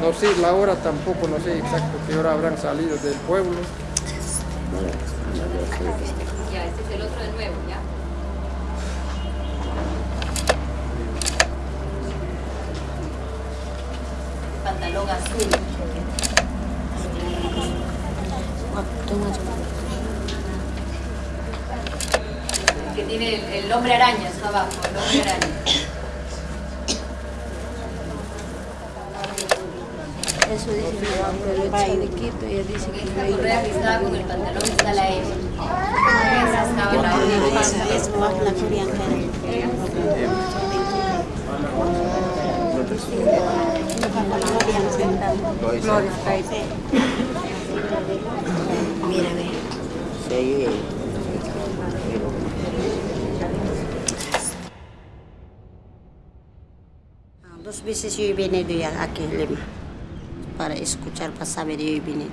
no sé, la hora tampoco, no sé exacto qué hora habrán salido del pueblo. Ya, este es el otro de nuevo, ¿ya? Pantalón azul. Que tiene el, el hombre araña, está abajo, el hombre araña. Eso dice mi mamá, pero el chalequito, ella dice Con que no estaba con el pantalón está la. Esa estaba la Esa es más la coreana. Gloria, Mira, ve. Dos veces yo ya aquí Lima para escuchar para saber yo he venido.